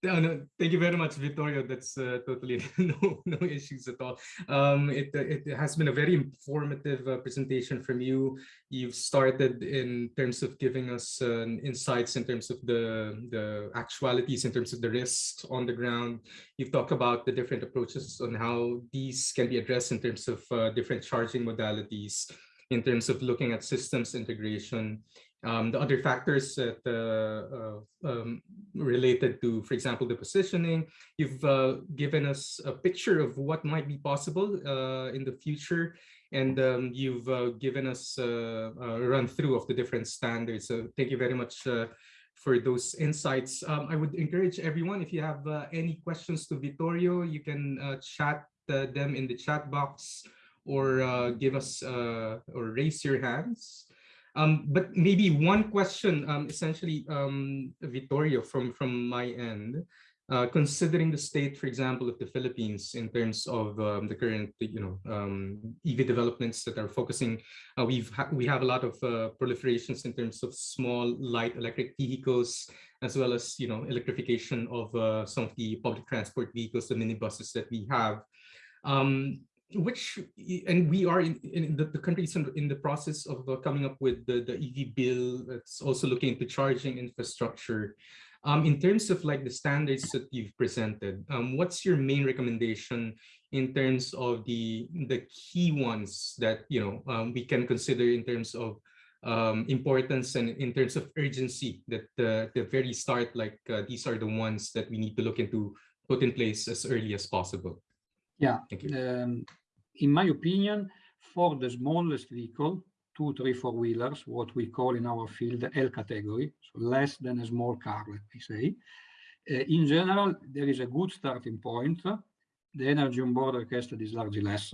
No, thank you very much, Vittorio. That's uh, totally no no issues at all. Um, it uh, it has been a very informative uh, presentation from you. You've started in terms of giving us uh, insights in terms of the the actualities, in terms of the risks on the ground. You've talked about the different approaches on how these can be addressed in terms of uh, different charging modalities, in terms of looking at systems integration um, the other factors that uh, uh, um, related to, for example, the positioning, you've uh, given us a picture of what might be possible uh, in the future, and um, you've uh, given us uh, a run through of the different standards. So thank you very much for those insights. Um, I would encourage everyone, if you have any questions to Vittorio, you can chat them in the chat box or give us or raise your hands. Um, but maybe one question, um, essentially, um, Vittorio, from, from my end, uh, considering the state, for example, of the Philippines in terms of um, the current, you know, um, EV developments that are focusing, uh, we've ha we have a lot of uh, proliferations in terms of small light electric vehicles, as well as, you know, electrification of uh, some of the public transport vehicles, the minibuses that we have. Um, which and we are in, in the, the countries in, in, the process of uh, coming up with the, the EV bill that's also looking into charging infrastructure. Um, in terms of like the standards that you've presented, um, what's your main recommendation in terms of the the key ones that you know um, we can consider in terms of um, importance and in terms of urgency that the, the very start, like uh, these are the ones that we need to look into put in place as early as possible? Yeah, Thank you. um, in my opinion, for the smallest vehicle, two, three, four wheelers, what we call in our field L category, so less than a small car, let me say. Uh, in general, there is a good starting point. The energy on board requested is largely less.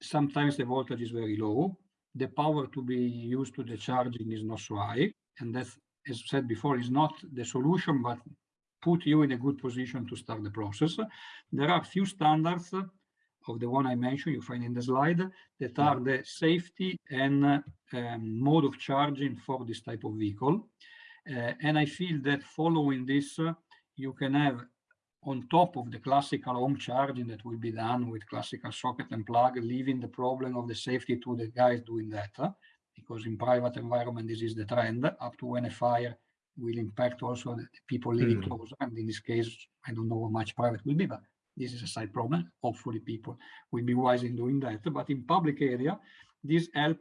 Sometimes the voltage is very low. The power to be used to the charging is not so high. And that, as said before, is not the solution, but put you in a good position to start the process. There are few standards of the one I mentioned, you find in the slide, that are the safety and um, mode of charging for this type of vehicle. Uh, and I feel that following this, uh, you can have on top of the classical home charging that will be done with classical socket and plug, leaving the problem of the safety to the guys doing that, uh, because in private environment, this is the trend, up to when a fire will impact also the people living mm. closer. And in this case, I don't know how much private will be, but this is a side problem. Hopefully people will be wise in doing that. But in public area, this help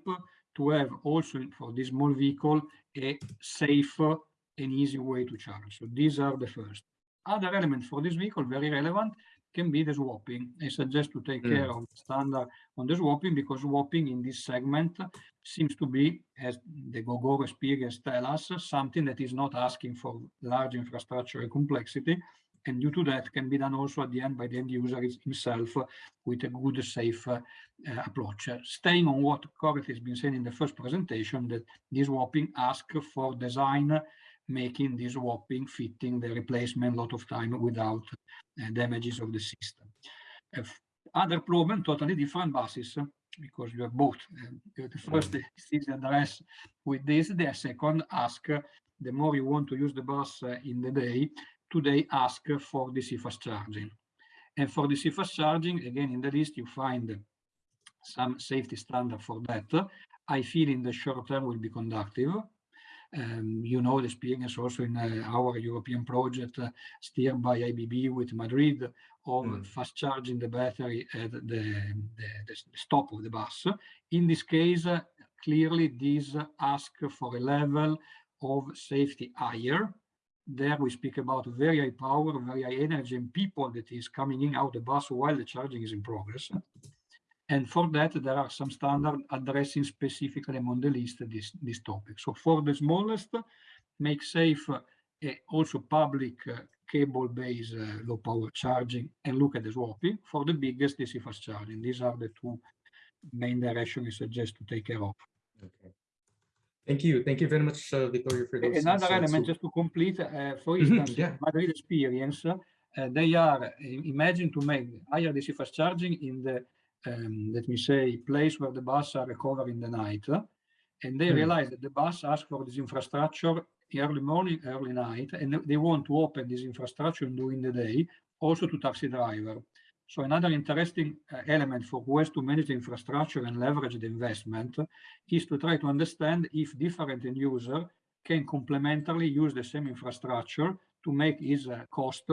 to have also for this small vehicle a safe and easy way to charge. So these are the first. Other elements for this vehicle, very relevant, can be the swapping. I suggest to take mm. care of the standard on the swapping because swapping in this segment seems to be, as the Gogoro experience tell us, something that is not asking for large infrastructure complexity, and due to that can be done also at the end by the end user himself with a good, safe uh, approach. Staying on what Corey has been saying in the first presentation, that this swapping asks for design making this swapping fitting the replacement a lot of time without uh, damages of the system. Uh, other problem, totally different buses, because you have both. Uh, the first is the address with this, the second ask, the more you want to use the bus uh, in the day, today ask for DC fast charging. And for DC fast charging, again, in the list, you find some safety standard for that. I feel in the short term will be conductive. Um, you know the experience also in uh, our European project uh, steered by ABB with Madrid of mm. fast charging the battery at the, the, the, stop of the bus. In this case, uh, clearly these ask for a level of safety higher there we speak about very high power, very high energy and people that is coming in out the bus while the charging is in progress. And for that, there are some standard addressing specifically among the list this, this topic. So for the smallest, make safe uh, also public uh, cable-based uh, low power charging and look at the swapping. For the biggest, DC fast charging. These are the two main directions we suggest to take care of. Okay. Thank you. Thank you very much, uh, Vittorio, for those. Another element, just to complete, uh, for mm-hmm, instance, yeah. Madrid experience, uh, they are, uh, imagine to make higher DC fast charging in the, um, let me say, place where the bus are recovering in the night. and they mm. realize that the bus asks for this infrastructure early morning, early night, and they want to open this infrastructure during the day, also to taxi driver. So another interesting uh, element for has to manage the infrastructure and leverage the investment is to try to understand if different end user can complementarily use the same infrastructure to make its uh, cost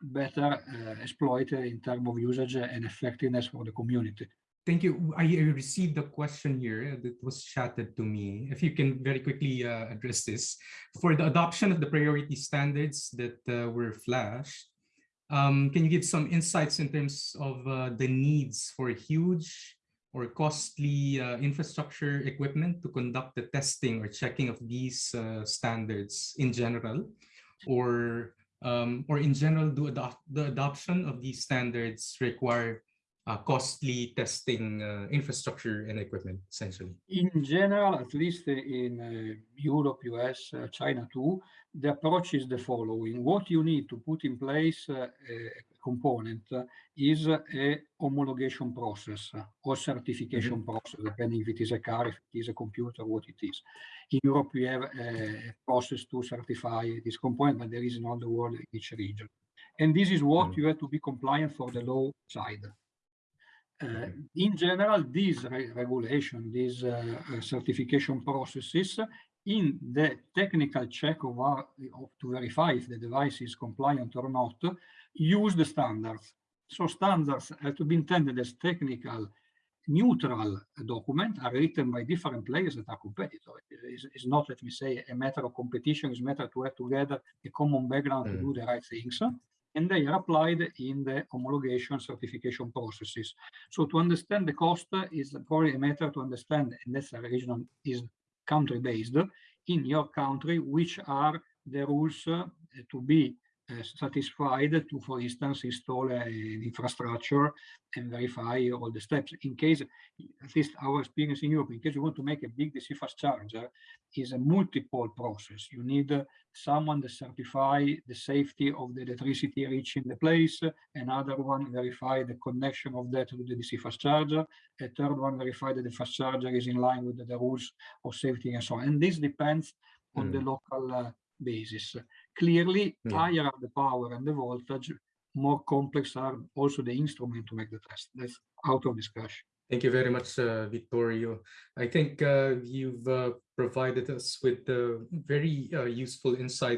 better uh, exploited in terms of usage and effectiveness for the community. Thank you. I received a question here that was chatted to me. If you can very quickly uh, address this. For the adoption of the priority standards that uh, were flashed, um, can you give some insights in terms of uh, the needs for huge or costly uh, infrastructure equipment to conduct the testing or checking of these uh, standards in general? Or, um, or in general, do the adoption of these standards require uh, costly testing uh, infrastructure and equipment, essentially. In general, at least in uh, Europe, US, uh, China too, the approach is the following. What you need to put in place uh, a component uh, is a homologation process or certification process, depending if it is a car, if it is a computer, what it is. In Europe, we have a process to certify this component, but there is in all the world in each region. And this is what Mm. you have to be compliant for the law side. Uh, in general, these re- regulation, these uh, uh, certification processes, in the technical check of, our, of to verify if the device is compliant or not, use the standards. So standards have to be intended as technical, neutral document are written by different players that are competitors. It's, it's not, let me say, a matter of competition. It's a matter to have together a common background to Mm. do the right things and they are applied in the homologation certification processes. So to understand the cost is probably a matter to understand, and that's a is country-based, in your country, which are the rules uh, to be Eh, satisfied to, for instance, install an infrastructure and verify all the steps. In case, at least our experience in Europe, in case you want to make a big DC fast charger, is a multiple process. You need someone to certify the safety of the electricity reaching the place, another one verify the connection of that to the DC fast charger, a third one verify that the fast charger is in line with the, the rules of safety and so on. And this depends on the mm. local uh, basis. Clearly, Yeah. higher are the power and the voltage, more complex are also the instrument to make the test. That's out of discussion. Thank you very much, uh, Vittorio. I think uh, you've uh, provided us with uh, very uh, useful insights